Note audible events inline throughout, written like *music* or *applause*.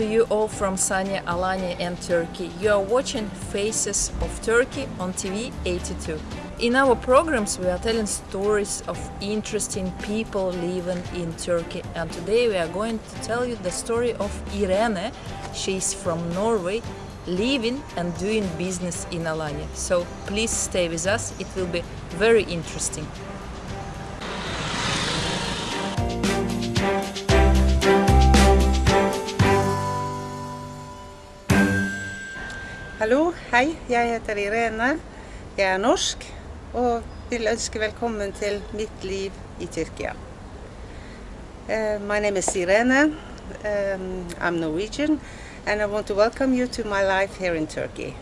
to you all from Sanya Alanya and Turkey. You are watching Faces of Turkey on TV 82. In our programs we are telling stories of interesting people living in Turkey and today we are going to tell you the story of Irene. She is from Norway, living and doing business in Alanya. So please stay with us, it will be very interesting. Hei. Jeg heter Irene. Jeg er norsk og vil ønske velkommen til mitt liv i Tyrkia. Uh, my name is Irene. Um, I'm Norwegian and I want to welcome you to my life here in Turkey.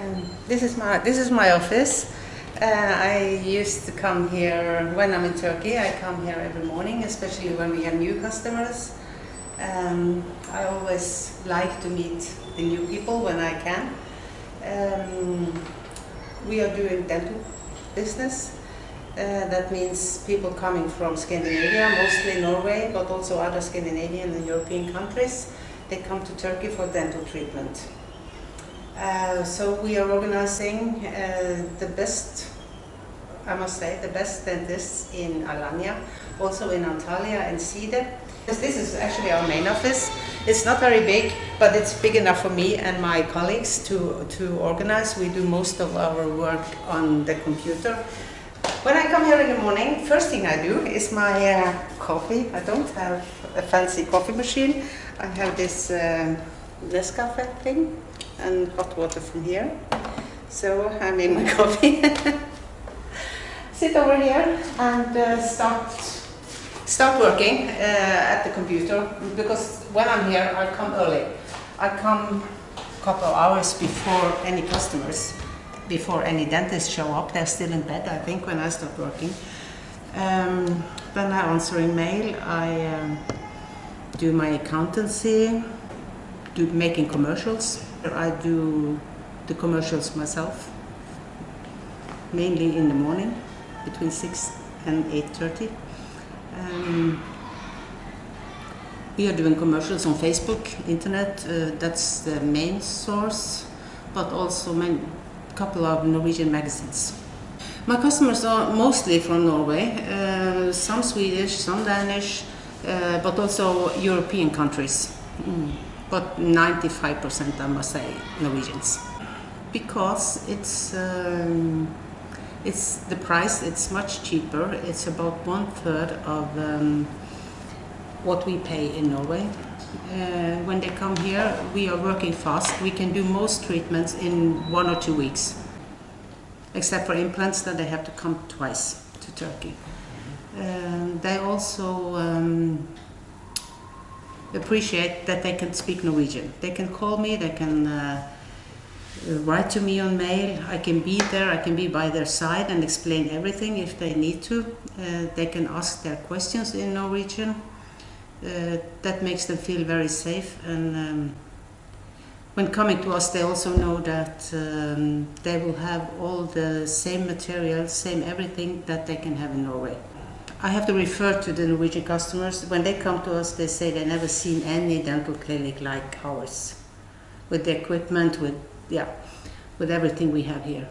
Um, this is my this is my office. Uh, I used to come here when I'm in Turkey. I come here every morning, especially when we have new customers. Um, I always like to meet the new people when I can. Um, we are doing dental business. Uh, that means people coming from Scandinavia, mostly Norway, but also other Scandinavian and European countries. They come to Turkey for dental treatment. Uh, so we are organizing uh, the best, I must say, the best dentists in Alanya, also in Antalya and Side. This is actually our main office. It's not very big, but it's big enough for me and my colleagues to, to organize. We do most of our work on the computer. When I come here in the morning, first thing I do is my uh, coffee. I don't have a fancy coffee machine. I have this uh, Nescafe thing and hot water from here. So I made my *laughs* coffee. *laughs* Sit over here and uh, start start working uh, at the computer because when I'm here I come early. I come a couple of hours before any customers, before any dentists show up. They're still in bed I think when I start working. Um, then I answer email, I um, do my accountancy, do making commercials. I do the commercials myself, mainly in the morning between 6 and 8.30. Um, we are doing commercials on Facebook, internet, uh, that's the main source, but also a couple of Norwegian magazines. My customers are mostly from Norway, uh, some Swedish, some Danish, uh, but also European countries. Mm. But 95% I must say Norwegians. Because it's um, it's the price, it's much cheaper. It's about one third of um, what we pay in Norway. Uh, when they come here, we are working fast. We can do most treatments in one or two weeks, except for implants Then they have to come twice to Turkey. Um, they also um, appreciate that they can speak Norwegian. They can call me, they can uh, uh, write to me on mail. I can be there, I can be by their side and explain everything if they need to. Uh, they can ask their questions in Norwegian. Uh, that makes them feel very safe and um, when coming to us they also know that um, they will have all the same material, same everything that they can have in Norway. I have to refer to the Norwegian customers. When they come to us they say they never seen any dental clinic like ours with the equipment, with yeah, with everything we have here.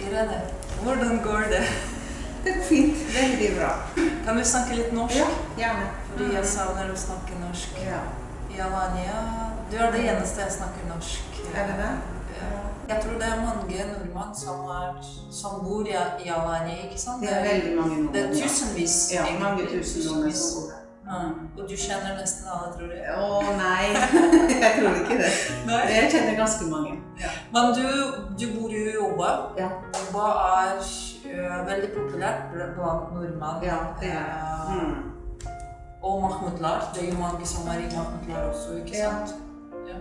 Irene, hvordan går det? Det er fint, veldig bra. Kan du snakke litt norsk? Ja, gjerne. Fordi jeg savner å snakke norsk. Ja. I Alanya, du er det eneste jeg snakker norsk. Er det det? Ja. Jeg tror det er mange nordmenn som, er, som bor i, i Alanya, ikke sant? Det er veldig mange nordmenn. Det er tusenvis. Ja, mange tusen nordmenn som bor her. Ja. Og du kjenner nesten alle, tror jeg. Å nei, *laughs* jeg tror ikke det. Nei. Jeg kjenner ganske mange. Men du, du bor jo i Oba. Ja. Oba er øh, veldig populært blant nordmenn. Ja, det er. Eh, Mm. Og Mahmudlar. Det er jo mange som er i Mahmudlar også, ikke Ja. sant? Ja.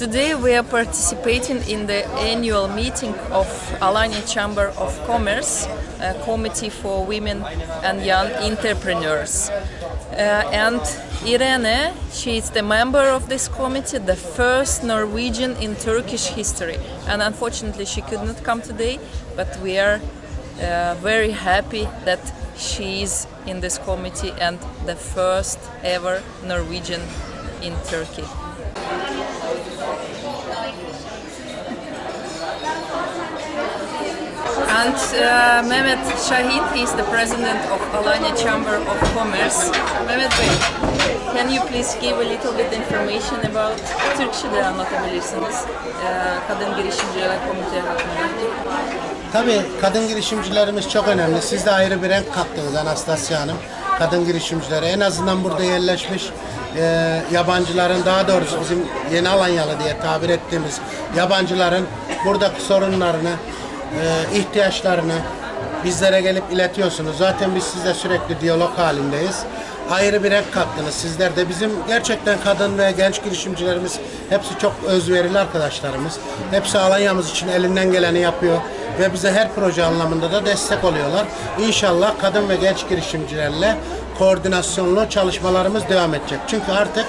Today we are participating in the annual meeting of Alanya Chamber of Commerce, a committee for women and young entrepreneurs. Uh, and Irene, she is the member of this committee, the first Norwegian in Turkish history. And unfortunately she could not come today, but we are uh, very happy that she is in this committee and the first ever Norwegian in Turkey. And uh, Mehmet Shahid is the president of Alanya Chamber of Commerce. Mehmet Bey, can you please give a little bit information about Türkçe de anlatabilirsiniz uh, kadın girişimciler komite hakkında? Tabii kadın girişimcilerimiz çok önemli. Siz de ayrı bir renk kattınız Anastasia Hanım. Kadın girişimcilere en azından burada yerleşmiş e, yabancıların daha doğrusu bizim yeni Alanyalı diye tabir ettiğimiz yabancıların buradaki sorunlarını, e, ihtiyaçlarını bizlere gelip iletiyorsunuz. Zaten biz sizle sürekli diyalog halindeyiz. Ayrı bir renk kattınız. Sizler de bizim gerçekten kadın ve genç girişimcilerimiz hepsi çok özverili arkadaşlarımız. Hepsi Alanya'mız için elinden geleni yapıyor ve bize her proje anlamında da destek oluyorlar. İnşallah kadın ve genç girişimcilerle koordinasyonlu çalışmalarımız devam edecek. Çünkü artık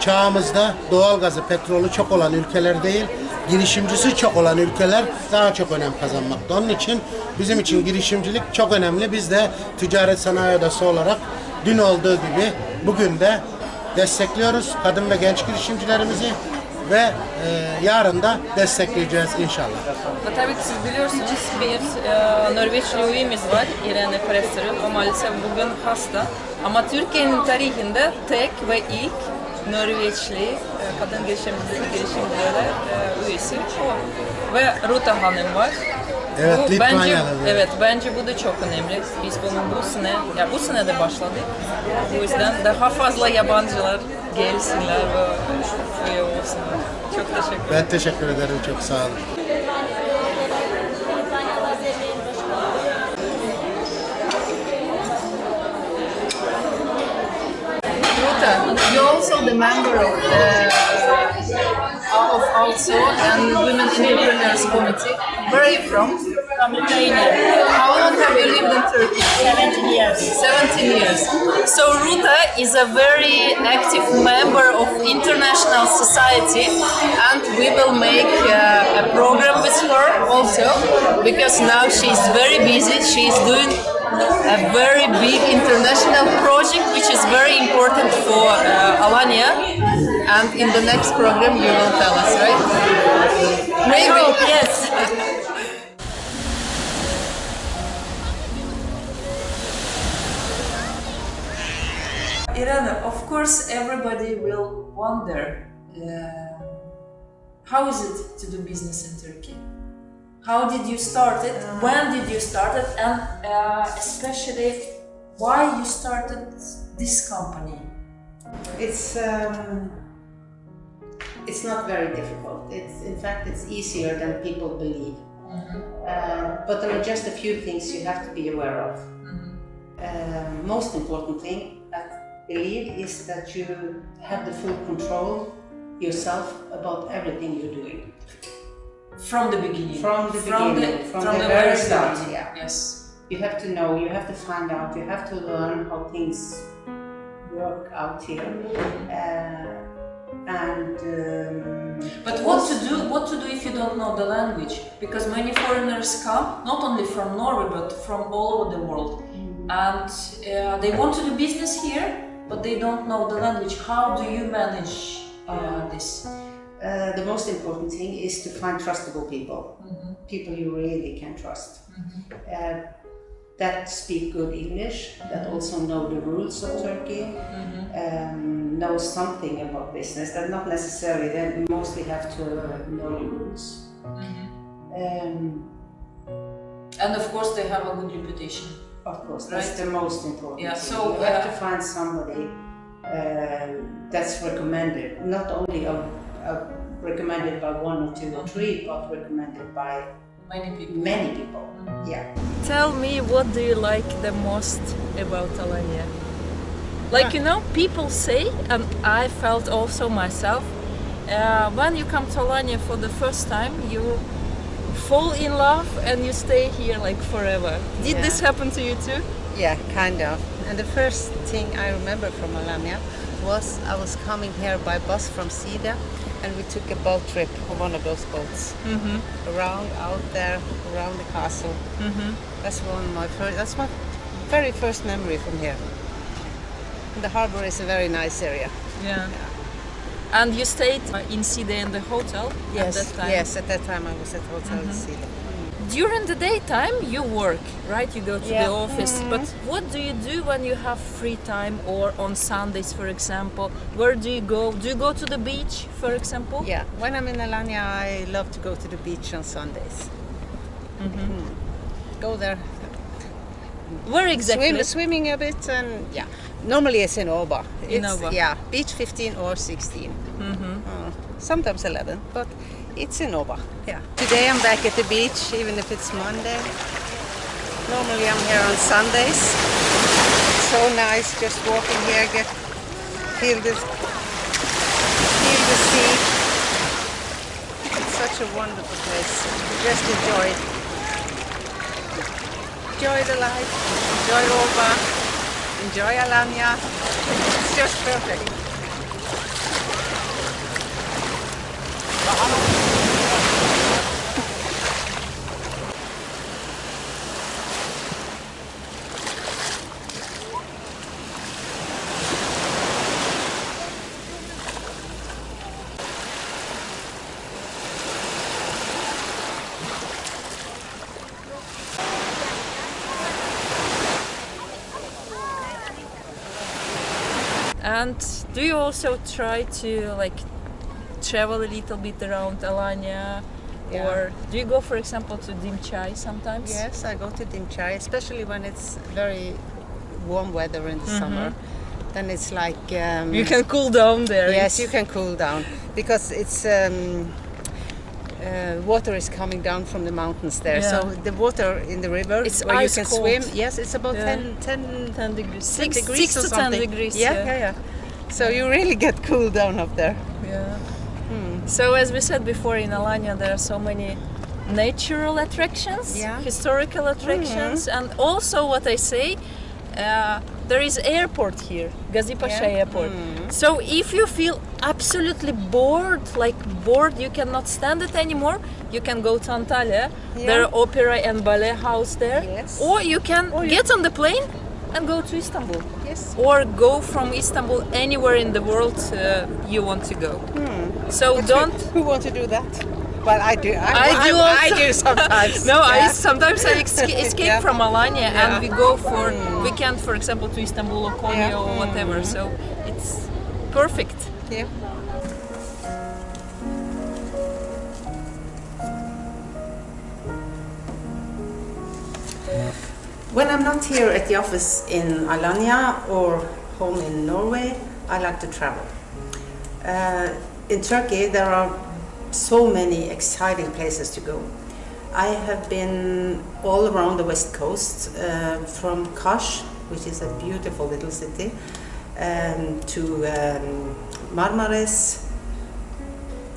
çağımızda doğalgazı, petrolü çok olan ülkeler değil, girişimcisi çok olan ülkeler daha çok önem kazanmakta. Onun için bizim için girişimcilik çok önemli. Biz de ticaret sanayi odası olarak dün olduğu gibi bugün de destekliyoruz kadın ve genç girişimcilerimizi ve e, yarın da destekleyeceğiz inşallah. Ve tabii ki siz biliyorsunuz bir e, Norveçli üyemiz var İrene Presser'ı. O maalesef bugün hasta. Ama Türkiye'nin tarihinde tek ve ilk Norveçli e, kadın girişimcileri, girişimcilere e, üyesi o. Ve Ruta Hanım var. Evet, bu, bence, evet. bence bu da çok önemli. Biz bunu bu sene, ya bu sene de başladık. Bu yüzden daha fazla yabancılar gelsinler ve üye olsunlar. Çok teşekkür ederim. Ben teşekkür ederim. Çok sağ olun. The member of the of also and Women Entrepreneurs Committee. Where are you from? From Lithuania. How long have you lived in Turkey? 17 years. 17 years. So Ruta is a very active member of international society and we will make uh, a program with her also because now she's very busy. She's doing a very big international project which is very important for uh, Alanya and in the next program you will tell us, right? Maybe. hope, yes. *laughs* Irana, of course, everybody will wonder uh, how is it to do business in Turkey? How did you start it? When did you start it? And uh, especially, why you started this company? It's um, it's not very difficult. It's in fact it's easier than people believe. Uh, but there are just a few things you have to be aware of. Uh, most important thing I believe is that you have the full control yourself about everything you're doing. From the beginning. From the from beginning, the, from from the the very start, yeah. Yes. You have to know, you have to find out, you have to learn how things work out here. Uh, and um, But what to do? What to do if you don't know the language? Because many foreigners come, not only from Norway but from all over the world, and uh, they want to do business here, but they don't know the language. How do you manage uh, this? Uh, the most important thing is to find trustable people, people you really can trust, uh, that speak good English, that also know the rules of Turkey, um, know something about business, that not necessarily, they mostly have to know the rules. Um, And of course, they have a good reputation. of course, that's Right. the most important. Yeah, thing. so, you have uh, to find somebody uh, that's recommended, not only uh, uh, recommended by one or two or three, but recommended by Many people. many people. Yeah. Tell me, what do you like the most about Alanya? Like you know, people say, and I felt also myself, uh, when you come to Alanya for the first time, you fall in love and you stay here like forever. Did Yeah. this happen to you too? Yeah, kind of. And the first thing I remember from Alanya was I was coming here by bus from Side and we took a boat trip on one of those boats mm-hmm. around out there, around the castle. Mm-hmm. That's one of my first. That's my very first memory from here. And the harbor is a very nice area. Yeah. And you stayed uh, in Side in the hotel at that time? yes. At that time, I was at Hotel mm-hmm. Sida. During the daytime, you work, right? You go to Yeah. the office. But what do you do when you have free time or on Sundays, for example? Where do you go? Do you go to the beach, for example? Yeah, when I'm in Alanya, I love to go to the beach on Sundays. Mm. Go there, Where exactly? swim, swimming a bit, and yeah. Normally it's in Oba. In It's- Oba. Yeah, beach 15 or 16. Mm-hmm. sometimes 11, but it's in Oba. Yeah. Today I'm back at the beach, even if it's Monday. Normally I'm here on Sundays. So nice, just walking here, get feel the feel the sea. It's such a wonderful place. Just enjoy it. Enjoy the life. Enjoy Oba. Enjoy Alanya. It's just perfect. And do you also try to like travel a little bit around Alanya? Yeah. Or do you go, for example, to Dimçay sometimes? Yes, I go to Dimçay, especially when it's very warm weather in the summer. Then it's like um, You can cool down there. yes, you can cool down because it's um, uh, water is coming down from the mountains there. Yeah. So the water in the river It's where ice you can cold. swim. Yes, it's about Yeah. 10, 10, 10 degrees. 10 Six, degrees six or to 10 degrees. Yeah, yeah, yeah. So you really *laughs* get cool down up there. Yeah. So as we said before, in Alanya there are so many natural attractions, Yeah. historical attractions, and also what I say, uh, there is airport here, Gazipasha Yeah. Airport. So if you feel absolutely bored, like bored, you cannot stand it anymore, you can go to Antalya. There are opera and ballet house there, Yes. or you can get on the plane and go to Istanbul Yes. or go from Istanbul anywhere in the world uh, you want to go. Hmm. So don't. Who want to do that? Well, I do. I, I do I, also. do *laughs* sometimes. No, I sometimes I esca- *laughs* escape Yeah. from Alanya Yeah. and we go for weekend, for example, to Istanbul or Konya Yeah. or whatever. So it's perfect. Yeah. When I'm not here at the office in Alanya or home in Norway, I like to travel. Uh, in Turkey, there are so many exciting places to go. I have been all around the west coast, uh, from Kaş, which is a beautiful little city, um, to um, Marmaris,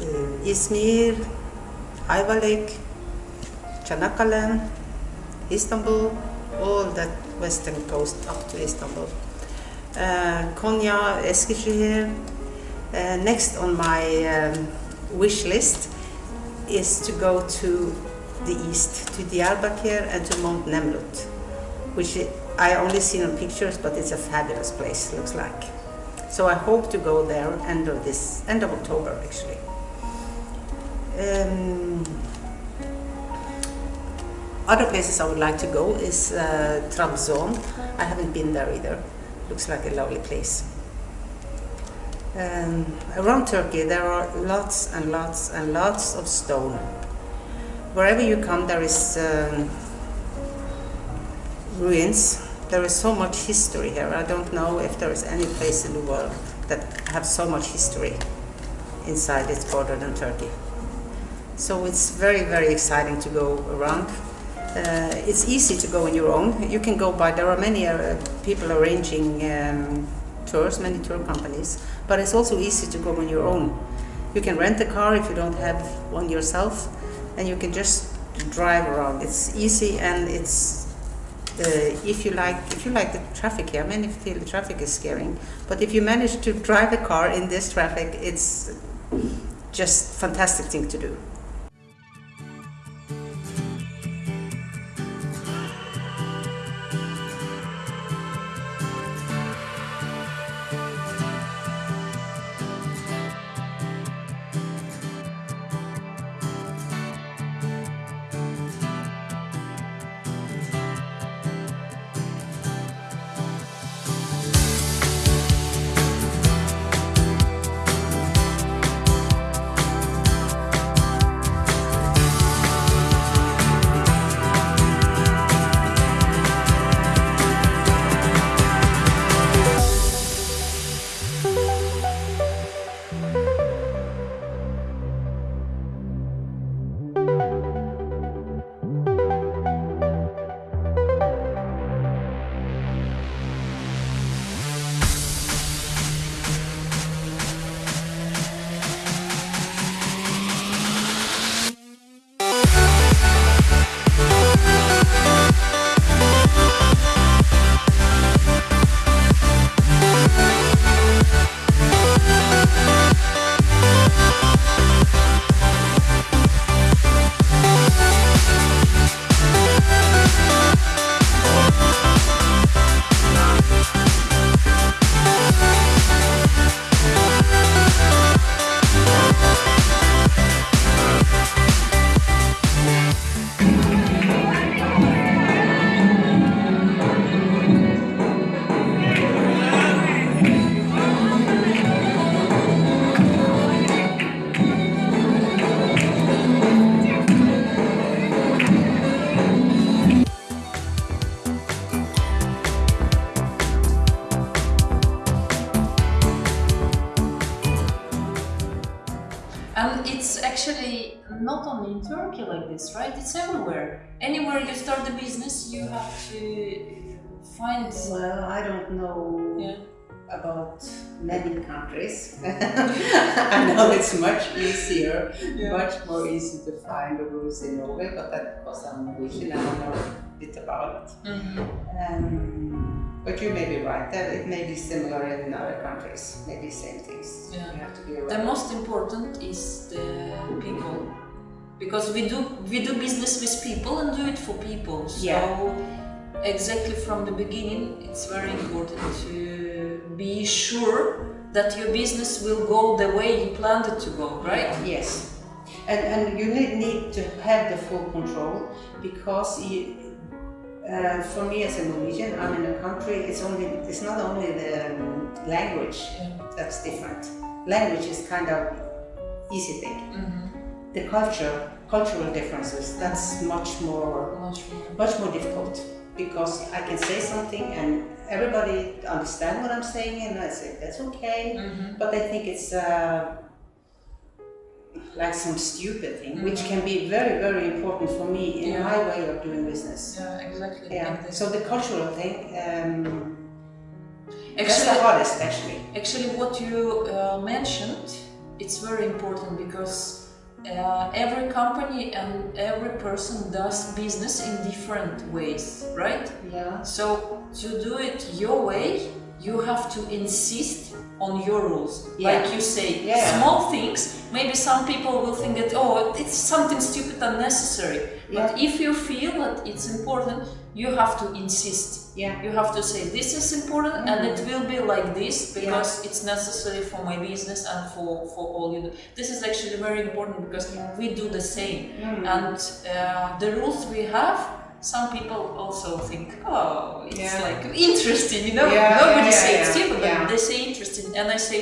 uh, Izmir, Ayvalık, Çanakkale, Istanbul, all that western coast up to Istanbul. Uh, Konya, Eskişehir. Uh, next on my um, wish list is to go to the east, to Diyarbakir and to Mount Nemrut, which I only seen on pictures, but it's a fabulous place, looks like. So I hope to go there end of this, end of October actually. Um, other places I would like to go is uh, Trabzon. I haven't been there either. Looks like a lovely place. Um, around Turkey there are lots and lots and lots of stone. Wherever you come there is um, ruins. There is so much history here. I don't know if there is any place in the world that have so much history inside its border than Turkey. So it's very, very exciting to go around. Uh, it's easy to go on your own. You can go by, there are many uh, people arranging um, tours, many tour companies, but it's also easy to go on your own. You can rent a car if you don't have one yourself, and you can just drive around. It's easy and it's uh, if you like if you like the traffic here, many feel the traffic is scaring, but if you manage to drive a car in this traffic, it's just fantastic thing to do. Like this, right? It's everywhere. Anywhere you start the business, you have to find. Well, I don't know Yeah. about many countries. *laughs* *laughs* I know it's much easier, Yeah. much more easy to find the rules in Norway, but that because I'm Norwegian, I know a bit about it. Mhm. Um, but you may be right, that it may be similar in other countries, maybe same things. Yeah. You have to be The most important is the people, because we do we do business with people and do it for people. So Yeah. exactly from the beginning, it's very important to be sure that your business will go the way you planned it to go, right? Yes, and, and you need, need to have the full control because you, uh, for me as a Norwegian, I'm in a country. It's only it's not only the um, language Yeah. that's different. Language is kind of easy thing. Mhm. The culture, cultural differences, that's much more Much more. much more difficult because I can say something and everybody understand what I'm saying and I say that's okay, Mhm. but I think it's uh, like some stupid thing, which can be very very important for me in Yeah. my way of doing business. Yeah, exactly. Yeah. like. So the cultural thing, um, that's Actually, the hardest actually. Actually, what you uh, mentioned, it's very important because uh, every company and every person does business in different ways, right? Yeah. So to do it your way, you have to insist on your rules. Yeah. Like you say, Yeah. small things, maybe some people will think that, oh, it's something stupid unnecessary. But Yeah. if you feel that it's important, you have to insist. Yeah. You have to say, this is important and it will be like this because Yeah. it's necessary for my business and for, for all you do. This is actually very important because we do the same. Mm. And uh, the rules we have, some people also think, oh, it's Yeah. like interesting, you know. Yeah, Nobody yeah, say yeah, it's stupid, yeah. but they say interesting, and I say,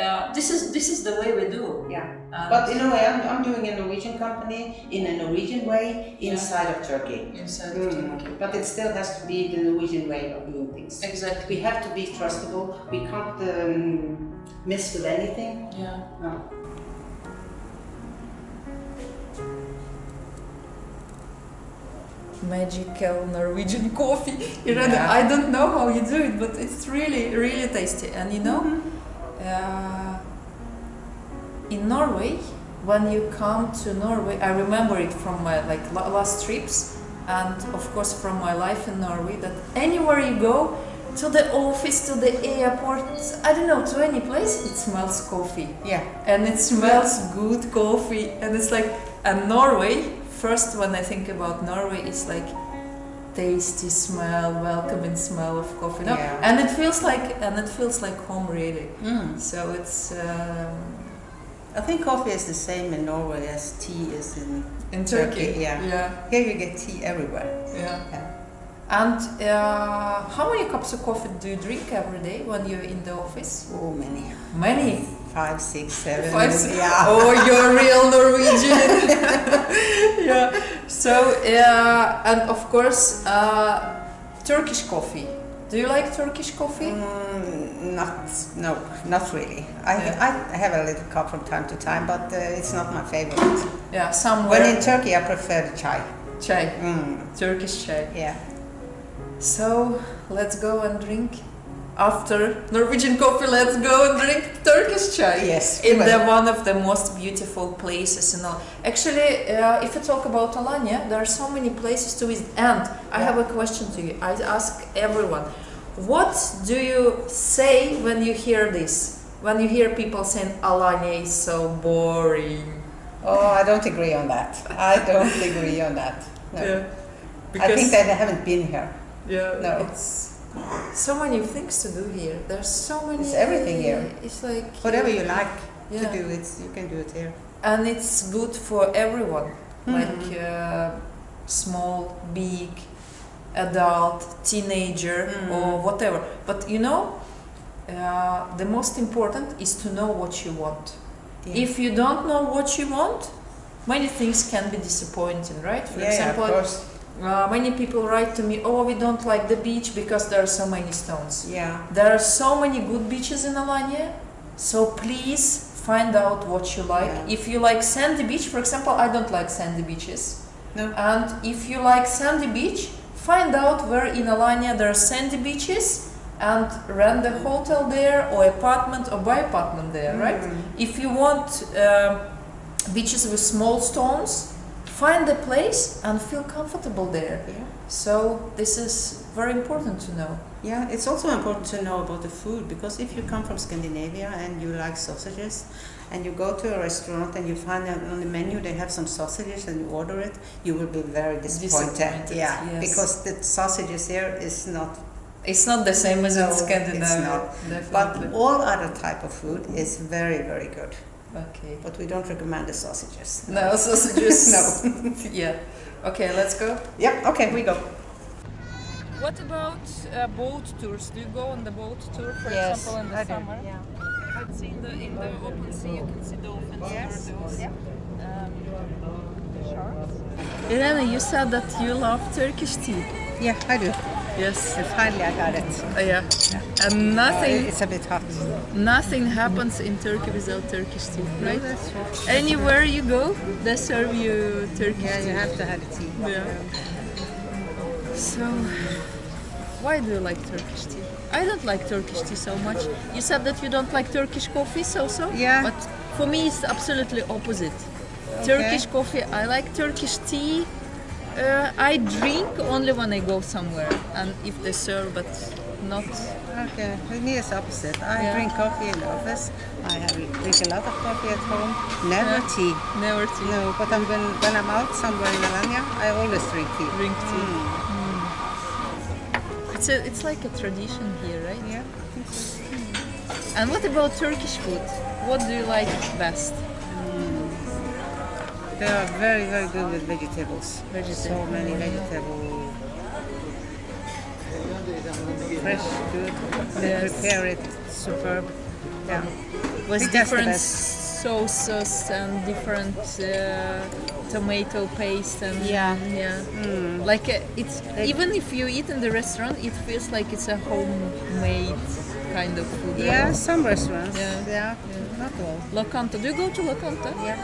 uh, this is this is the way we do. Yeah. And But in a way, I'm, I'm doing a Norwegian company in a Norwegian way inside of Turkey. inside Mm. of Turkey. But it still has to be the Norwegian way of doing things. Exactly. We have to be trustable. We can't um, mess with anything. Yeah. No. magical Norwegian *laughs* coffee. You Yeah. I don't know how you do it, but it's really, really tasty. And you know, uh, in Norway, when you come to Norway, I remember it from my like last trips, and of course from my life in Norway. That anywhere you go, to the office, to the airport, I don't know, to any place, it smells coffee. Yeah. And it smells good coffee. And it's like, and Norway, first when I think about Norway, it's like tasty smell, welcoming smell of coffee. No? Yeah. And it feels like, and it feels like home really. Mm. So it's um, I think coffee is the same in Norway as tea is in in Turkey. Turkey, yeah. Yeah. Here you get tea everywhere. Yeah. Yeah. And uh, how many cups of coffee do you drink every day when you're in the office? Oh, many. Many. Five, six, seven. Five, six- Yeah. Oh, you're real Norwegian. *laughs* yeah. So, uh, and of course, uh, Turkish coffee. Do you like Turkish coffee? Mm, not, no, not really. I, Yeah. I have a little cup from time to time, but uh, it's not my favorite. Yeah, somewhere. When in Turkey, I prefer the chai. chai, Mm, Turkish chai. yeah. So let's go and drink. After Norwegian coffee, let's go and drink Turkish chai. Yes, in the one of the most beautiful places in all. Actually, uh, if you talk about Alanya, there are so many places to visit. And I have a question to you. I ask everyone, what do you say when you hear this? When you hear people saying Alanya is so boring. Oh, I don't agree on that. I don't *laughs* agree on that. No. Yeah. I think that I haven't been here. Yeah, No. it's so many things to do here. There's so many. It's everything here. It's like Whatever you like Yeah. to do, it's you can do it here. and it's good for everyone, Mhm. like uh, small, big, adult, teenager, Mhm. or whatever. But you know, uh, the most important is to know what you want. Yeah. If you don't know what you want, many things can be disappointing, right? For yeah, yeah, example, of course. uh, many people write to me, "Oh, we don't like the beach because there are so many stones." Yeah. There are so many good beaches in Alanya, so please find out what you like. Yeah. If you like sandy beach, for example, I don't like sandy beaches. No. And if you like sandy beach, find out where in Alanya there are sandy beaches and rent a hotel there or apartment or buy apartment there, right? Mm. If you want um beaches with small stones, find a place and feel comfortable there. Yeah. So this is very important to know. Yeah, it's also important to know about the food because if you come from Scandinavia and you like sausages and you go to a restaurant and you find that on the menu they have some sausages and you order it, you will be very disappointed. Disappointed, yeah, yes. because the sausages here is not It's not the same as No, in it's Scandinavia. not. But all other type of food is very very good. okay. But we don't recommend the sausages. No *laughs* sausages. No. *laughs* yeah. Okay, let's go. Yeah, okay, we go. What about uh, boat tours? Do you go on the boat tour, for Yes, example, in the I do, summer? yeah. I've seen the in the open sea. You can see dolphins, Yes, turtles, yeah. um, sharks. Elena, you said that you love Turkish tea. Yeah, I do. Yes. And finally I got it. Uh, yeah. And nothing, It's a bit hot. nothing happens in Turkey without Turkish tea, right? that's true. Anywhere you go, they serve you Turkish Yeah, tea. you have to have the tea. Yeah. So, why do you like Turkish tea? I don't like Turkish tea so much. You said that you don't like Turkish coffee, so so. Yeah. But for me, it's absolutely opposite. Turkish coffee, I like Turkish tea. Uh, I drink only when I go somewhere, and if they serve, but not. Okay, with me it's opposite. I Yeah. drink coffee in the office. I have drink a lot of coffee at home. Never Yeah. tea. Never tea. No, but I'm when, when I'm out somewhere in Alanya, I always drink tea. Drink tea. Mm. It's a, it's like a tradition here, right? Yeah. Think. Hmm. And what about Turkish food? What do you like best? Hmm. They are very, very good with vegetables. Vegetable. So many hmm. vegetables. Fresh, good. They Yes. prepare it superb. Yeah. with think that's the different sauces and different uh, tomato paste and Yeah. yeah. Mm. Like uh, it's even if you eat in the restaurant, it feels like it's a homemade kind of food. right? Yeah, some restaurants. Yeah. Yeah. Not all. Locanto. Do you go to Locanto? Yeah.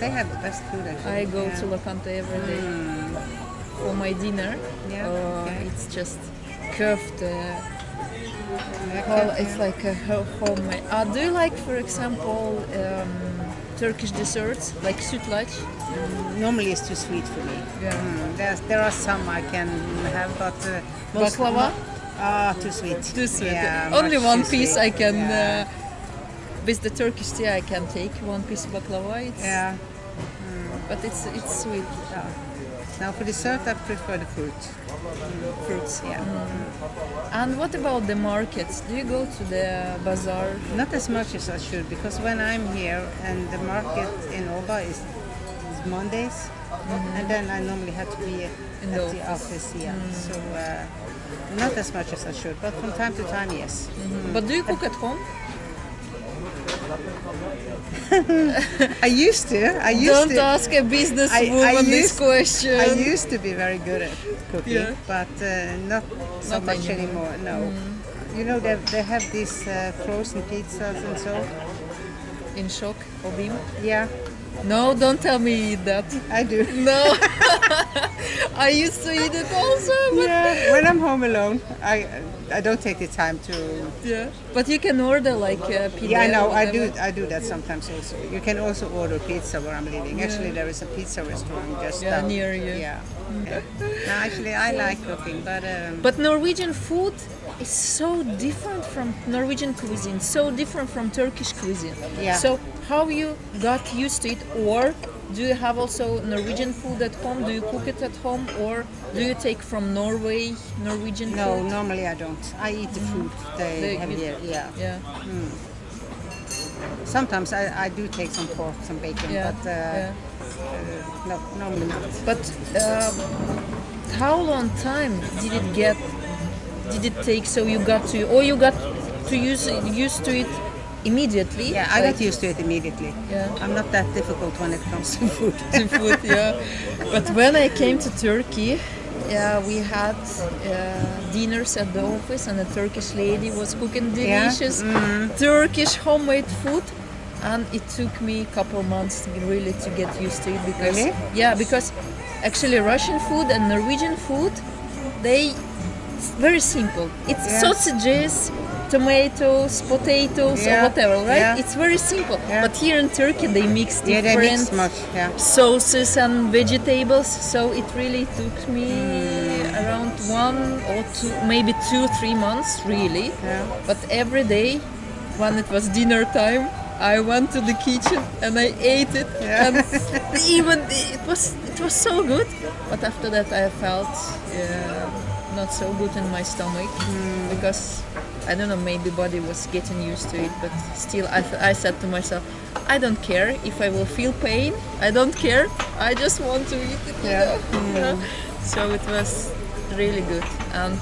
They have the best food actually. I go yeah. to Locanto every day Mm. for my dinner. Yeah, Uh, okay. It's just köfte. Yeah, Well, it's like a ho- homemade. Uh, do you like, for example, um, Turkish desserts like sütlaç? Normally it's too sweet for me. Yeah. Mm, there are some I can have, but uh, Baklava? Ah, too sweet. Too sweet. Yeah, Only one piece sweet. I can. Yeah. Uh, with the Turkish tea, I can take one piece of baklava. It's, yeah. But it's it's sweet. yeah. Now for dessert, I prefer the fruit. Fruits. Yeah. And what about the markets? Do you go to the bazaar? Not as much as I should because when I'm here and the market in Oba is, is Mondays, and then I normally have to be Mm-hmm. At the office. Mm. office. Yeah. So uh, not as much as I should, but from time to time, yes. But do you cook at home? *laughs* I used to. I used Don't to. ask a business I- I woman this used- question. I used to be very good at cooking, Yeah. but uh, not so Not much anymore. anymore. No. You know they they have these uh, frozen pizzas and so. In Şok, Obim? Yeah, No, don't tell me you eat that. I do. No. I used to eat it also, but Yeah, when I'm home alone, I I don't take the time to. yeah. But you can order like uh, pizza. Yeah, I know. I do. I do that sometimes also. You can also order pizza where I'm living. Actually, there is a pizza restaurant just Yeah, down. near you. Yeah. yeah. No, actually, I like cooking, but um, But Norwegian food is so different from Norwegian cuisine, so different from Turkish cuisine. Yeah. So how you got used to it, or do you have also Norwegian food at home? Do you cook it at home, or do you take from Norway Norwegian no, food? normally I don't. I eat the food they, They have here. Yeah. Yeah. Sometimes I, I do take some pork, some bacon, Yeah. but uh, yeah. no, normally not. But um, how long time did it get? Did it take so you got to, or you got to use used to it immediately? Yeah, I Like- got used to it immediately. Yeah. I'm not that difficult when it comes to food. *laughs* to food, yeah. But when I came to Turkey, yeah, we had uh, dinners at the office, and a Turkish lady was cooking Yeah? delicious Turkish homemade food. And it took me a couple months really to get used to it because Really? yeah, because actually Russian food and Norwegian food, they very simple. It's Yeah. sausages, tomatoes, potatoes, or whatever, right? Yeah. It's very simple. Yeah. But here in Turkey, they mix yeah, different they mix much. Yeah. sauces and vegetables so it really took me around one or two maybe two three months really Yeah. but every day when it was dinner time i went to the kitchen and i ate it Yeah. and *laughs* even it was it was so good but after that i felt yeah, not so good in my stomach hmm. because I don't know, maybe body was getting used to it, but still, I, th- I said to myself, I don't care if I will feel pain. I don't care. I just want to eat it. Yeah. you know? *laughs* So it was really good. And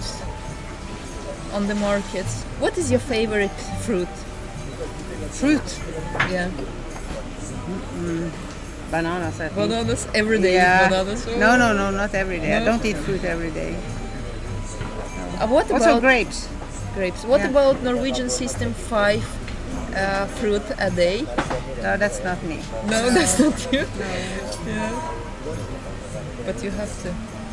on the market, what is your favorite fruit? Fruit, Yeah, bananas. I think. bananas every day. Yeah. Bananas. oh. No, no, no, not every day. I don't eat fruit every day. Uh, what Also about grapes. Grapes? What Yeah. about Norwegian system five uh, fruit a day? No, that's not me. No, *laughs* that's not you. Yeah. But you have to.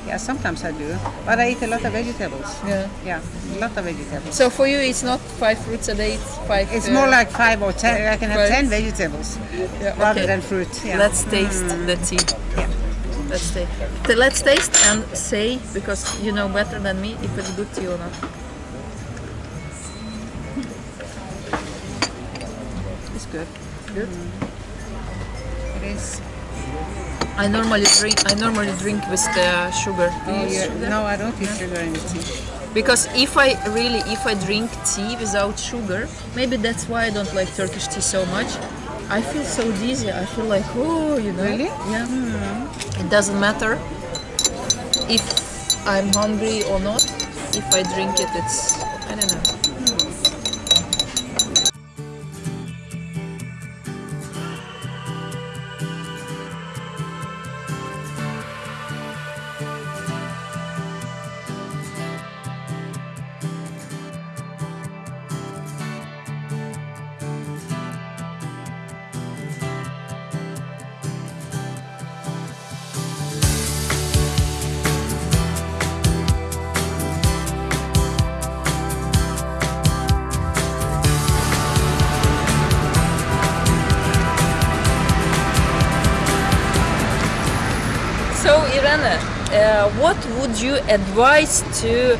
Yeah, sometimes I do, but I eat a lot of vegetables. Yeah. Yeah, a lot of vegetables. So for you, it's not five fruits a day. It's five. It's uh, more like five or ten. I can have ten vegetables yeah, rather okay. than fruit. Yeah. Let's taste the tea. Yeah. Let's taste. Let's taste and say because you know better than me if it's good tea or not. Good. Good. It is. I normally drink. I normally drink with the sugar. Oh, sugar? No, I don't use sugar in the tea. Because if I really, if I drink tea without sugar, maybe that's why I don't like Turkish tea so much. I feel so dizzy. I feel like, oh, you know. Really? Yeah. Hmm. It doesn't matter if I'm hungry or not. If I drink it, it's I don't know. So Irene, what would you advise to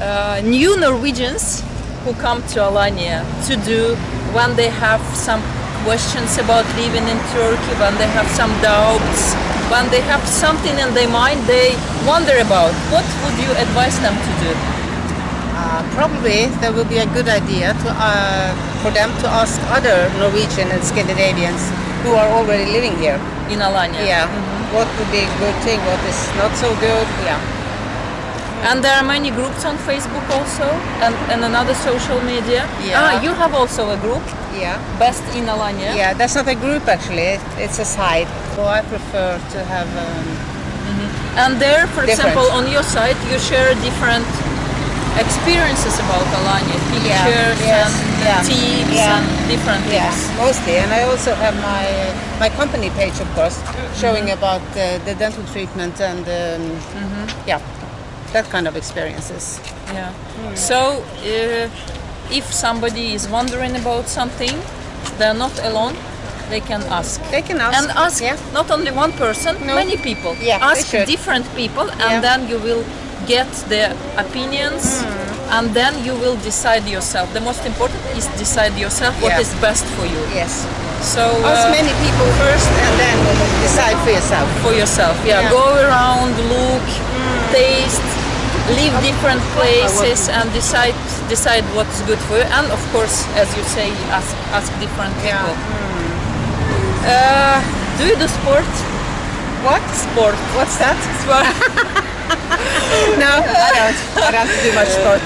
uh, new Norwegians who come to Alanya to do when they have some questions about living in Turkey, when they have some doubts, when they have something in their mind they wonder about? What would you advise them to do? Uh, probably that would be a good idea to, uh, for them to ask other Norwegian and Scandinavians who are already living here. in Alanya? Yeah. What would be a good thing? What is not so good? Yeah. And there are many groups on Facebook also and, and another social media. Yeah. Ah, you have also a group, Yeah. Best in Alanya. Yeah, that's not a group actually. It's a site. So I prefer to have. Um, And there, for Different. example, on your site, you share different experiences about Alanya, pictures yes, and yeah, tips yeah. and different yeah, things. mostly. And I also have my my company page, of course, showing about uh, the dental treatment and um, yeah, that kind of experiences. Yeah. So, uh, if somebody is wondering about something, they're not alone. They can ask. They can ask. and ask Yeah. not only one person, No. many people. Yeah, ask different people, and Yeah. then you will get their opinions, Hmm. and then you will decide yourself. The most important is decide yourself what Yeah. is best for you. Yes. So Ask uh, many people first, and then decide for yourself. for yourself, yeah. Yeah. Go around, look, taste, live different places, and decide decide what's good for you. And of course, as you say, ask ask different Yeah. people. Uh, do you do sport? What? Sport. What's that? Sport. *laughs* No, I don't. I don't do much sport.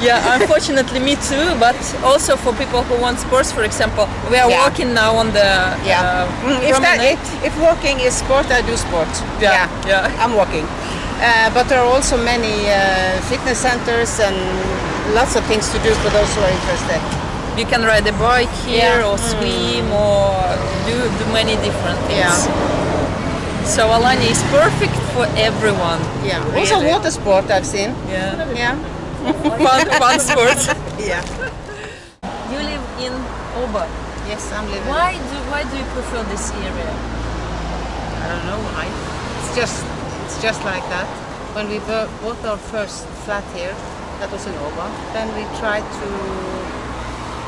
Yeah, unfortunately, me too. But also for people who want sports, for example, we are Yeah. walking now on the Yeah. uh, Mm, if, that, promenade. if walking is sport, I do sport. Yeah, yeah. I'm walking. Uh, but there are also many uh, fitness centers and lots of things to do for those who are interested. You can ride a bike here, Yeah. or swim, or do do many different things. Yeah. So Alanya is perfect for everyone. Yeah. Also Really. water sport I've seen. Yeah. Yeah. fun, fun sports. *laughs* Yeah. You live in Oba. Yes, I'm living. Why do why do you prefer this area? I don't know why. It's just it's just like that. When we bought our first flat here, that was in Oba, then we tried to.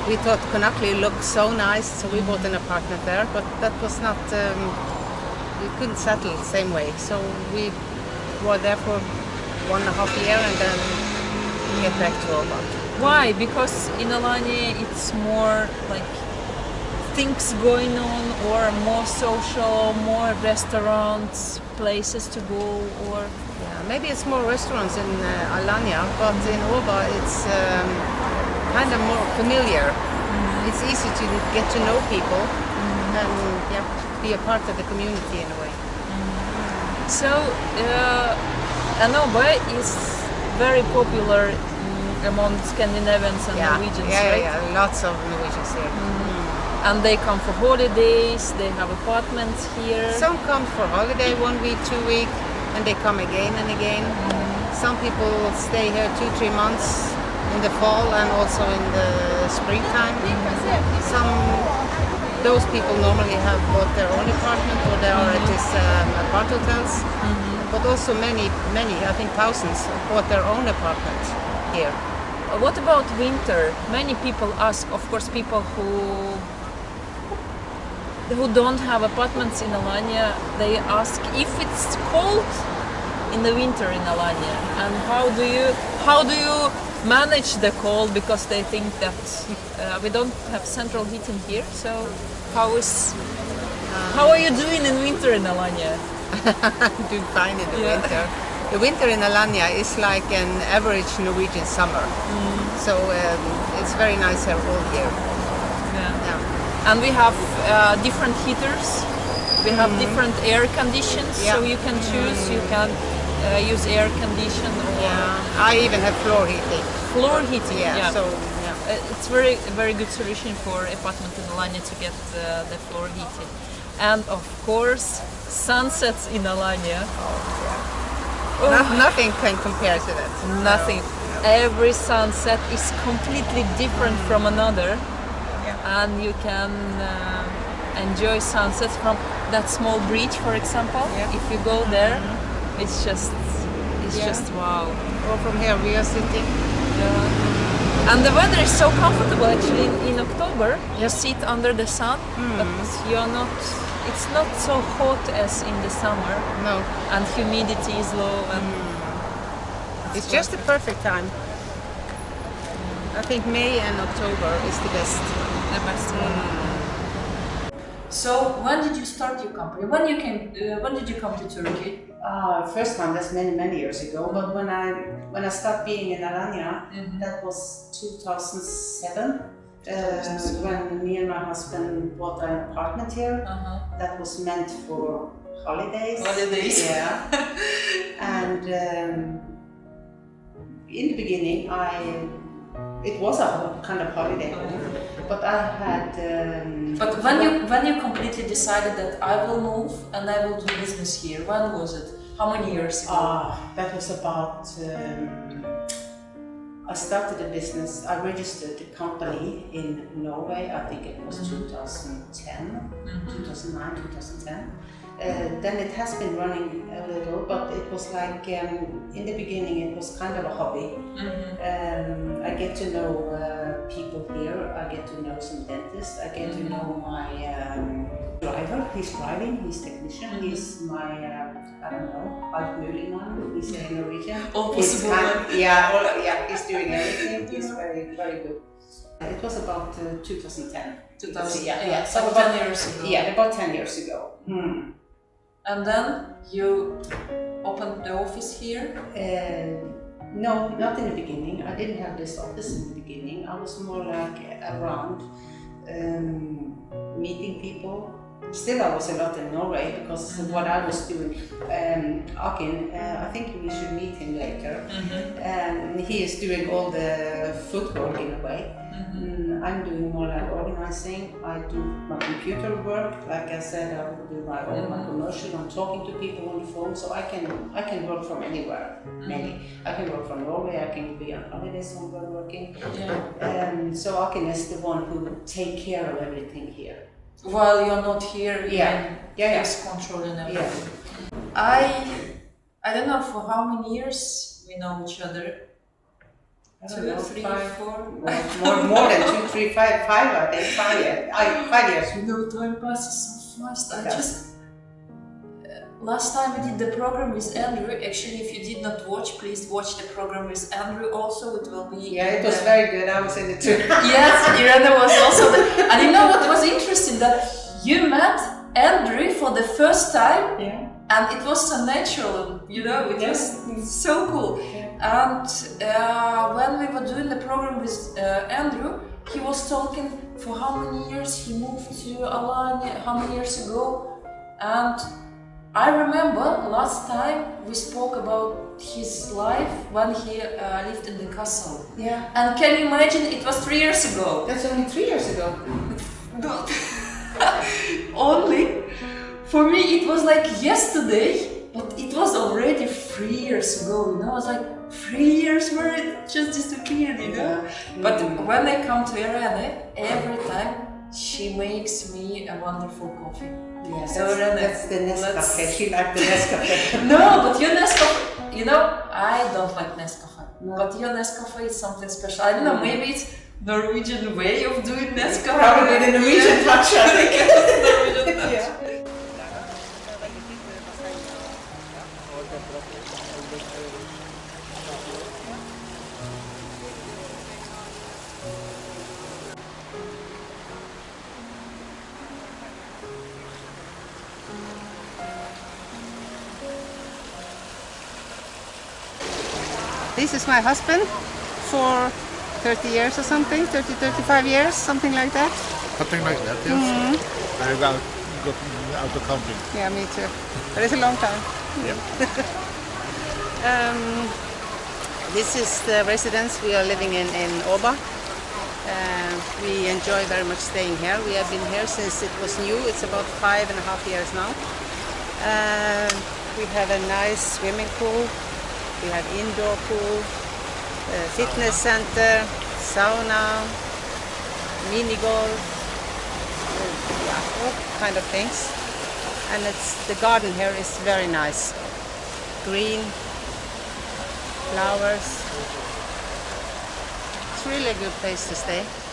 We thought Konaklı looked so nice, so we bought an apartment there. But that was not. Um, we couldn't settle the same way, so we were there for one and a half year, and then we get back to Oba. Why? Because in Alanya it's more like things going on, or more social, more restaurants, places to go, or Yeah, maybe it's more restaurants in uh, Alanya, but in Oba it's um, kind of more familiar. It's easy to get to know people and yeah, be a part of the community in a way. So, uh, Anoba is very popular mm, among Scandinavians and yeah, Norwegians, yeah, right? yeah, yeah, lots of Norwegians here. And they come for holidays, they have apartments here. Some come for holiday one week, two week, and they come again and again. Some people stay here two, three months in the fall and also in the springtime. Some those people normally have bought their own apartment or they are at this um, apart hotels. But also many, many, I think thousands, bought their own apartment here. What about winter? Many people ask, of course, people who who don't have apartments in Alanya, they ask if it's cold in the winter in Alanya, and how do you how do you manage the cold because they think that uh, we don't have central heating here. So how is how are you doing in winter in Alanya? *laughs* do fine in the Yeah. winter. The winter in Alanya is like an average Norwegian summer. So um, it's very nice here all year. Yeah. Yeah. and we have uh, different heaters we have different air conditions so Mm-hmm. You can choose you can uh, use air condition Yeah. I even have floor heating. floor heating Yeah. So yeah. Uh, it's very very good solution for apartment in Alanya to get uh, the floor heating and of course sunsets in Alanya Oh. No, nothing can compare to that. nothing every sunset is completely different from another and you can uh, enjoy sunsets from that small bridge for example Yeah. if you go there mm-hmm. it's just It's Yeah. just wow. Or from here we are sitting. And the weather is so comfortable actually in, in October. You sit under the sun, but mm-hmm. you're not. It's not so hot as in the summer, No, and humidity is low. And mm. it's just the perfect time. I think May and October is the best. The best one. So when did you start your company? When you came? Uh, when did you come to Turkey? Uh, first one that's many, many years ago. But when I when I started being in Alanya, that was 2007. Uh, when me and my husband bought an apartment here, Uh-huh. that was meant for holidays. Holidays. Yeah. *laughs* and um, in the beginning, I it was a kind of holiday home, but I had. Um, But when you when you completely decided that I will move and I will do business here, when was it? How many years ago? Ah, that was about. Um, I started a business. I registered the company in Norway. I think it was 2010, 2009, 2010. Uh, then it has been running a little, but it was like um, in the beginning it was kind of a hobby. Um, I get to know uh, people here. I get to know some dentists. I get to know my um, driver. He's driving. He's technician. He's my uh, I don't know altmuligmann. He's a Norwegian. All He's possible kind- yeah, all, yeah. He's doing everything. He's very very good. It was about uh, 2010. 2000. Yeah, yeah. So So 10 about, years ago. yeah, about 10 years ago. Hmm. And then you opened the office here. Uh, no, not in the beginning. I didn't have this office in the beginning. I was more like around um, meeting people. Still, I was a lot in Norway because what I was doing. Um, Akin, uh, I think we should meet him later. Um, he is doing all the footwork in a way. Mm, I'm doing more like organizing. I do my computer work. Like I said, I do my all my commercial. I'm talking to people on the phone, so I can I can work from anywhere. Many. I can work from Norway. I can be on holiday somewhere working. Yeah. Um, so Akin is the one who will take care of everything here. While you're not here, Yeah. Yeah, yeah. controlling Yeah. everything. I I don't know for how many years we know each other. Two, know, three, five- four. More, more, than two, three, five, five. I think five five years. You know, time passes so fast. I Yeah. just last time we did the program with Andrew. Actually, if you did not watch, please watch the program with Andrew. Also, it will be. Yeah, it was the- very good. I was in it too. *laughs* Yes, Irene was also there. And you know what was interesting? That you met Andrew for the first time yeah. and it was so natural, you know, it was so cool. And uh, when we were doing the program with uh, Andrew, he was talking for how many years he moved to Alanya, how many years ago. And I remember last time we spoke about his life when he uh, lived in the castle. Yeah. And can you imagine, it was three years ago. That's only three years ago. *laughs* Not *laughs* only for me it was like yesterday but it was already three years ago you know i was like three years where it just disappeared you know but when i come to Irene every time she makes me a wonderful coffee Yeah, So that's, then that's the Nescafe. She liked the Nescafe. *laughs* no but your Nescafe you know i don't like Nescafe but your Nescafe is something special i don't know mm. maybe it's Norwegian way of doing Nescafe Probably the Norwegian touch, I think. Norwegian touch. *laughs* yeah. My husband for 30 years or something, 30, 35 years, something like that. Something like that, yes. I go go out of counting. Yeah, me too. But it's a long time. Yep. *laughs* Um, this is the residence we are living in in Oba. Uh, we enjoy very much staying here. We have been here since it was new. It's about five and a half years now. Uh, we have a nice swimming pool. We have indoor pool, uh, fitness center, sauna, mini golf, yeah, all kind of things. And it's the garden here is very nice, green, flowers. It's really a good place to stay.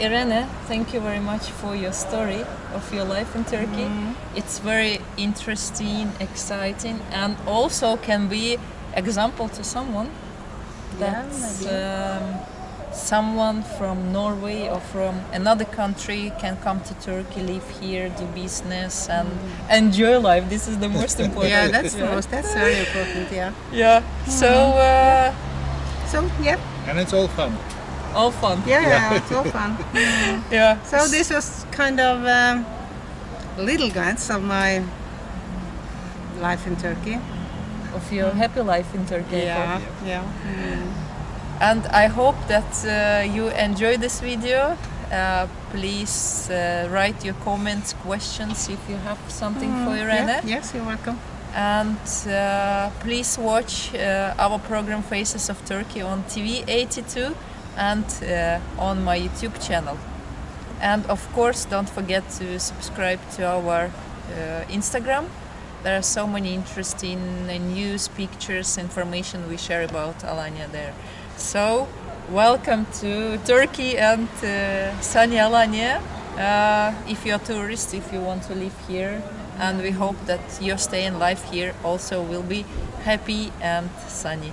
Irene, thank you very much for your story of your life in Turkey. It's very interesting, exciting, and also can be example to someone Yeah, that maybe. um, someone from Norway or from another country can come to Turkey, live here, do business, and enjoy life. This is the most *laughs* important. Yeah, that's the yeah. most. That's very important. Yeah. Yeah. So uh, So yeah, And it's all fun. All fun. yeah, yeah, it's all fun. *laughs* Yeah. So this was kind of um, a little glance of my life in Turkey. of your happy life in Turkey. I hope. yeah. And I hope that uh, you enjoy this video. Uh, please uh, write your comments, questions if you have something for Irene. Yeah, yes, you're welcome. And uh, please watch uh, our program Faces of Turkey on TV 82 and uh, on my YouTube channel. And of course, don't forget to subscribe to our uh, Instagram. There are so many interesting uh, news, pictures, information we share about Alanya there. So, welcome to Turkey and uh, sunny Alanya. Uh, if you're a tourist, if you want to live here, and we hope that your stay and life here also will be happy and sunny.